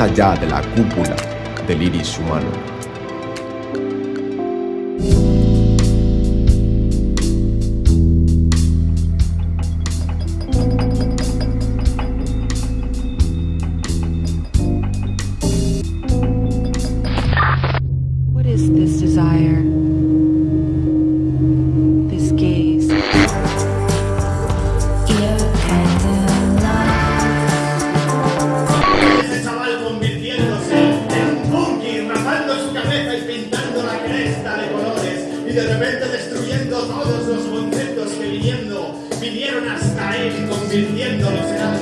allá de la cúpula del iris humano. What is this desire? Rapando su cabeza y pintando la cresta de colores y de repente destruyendo todos los conceptos que viniendo vinieron hasta él convirtiéndolos en algo.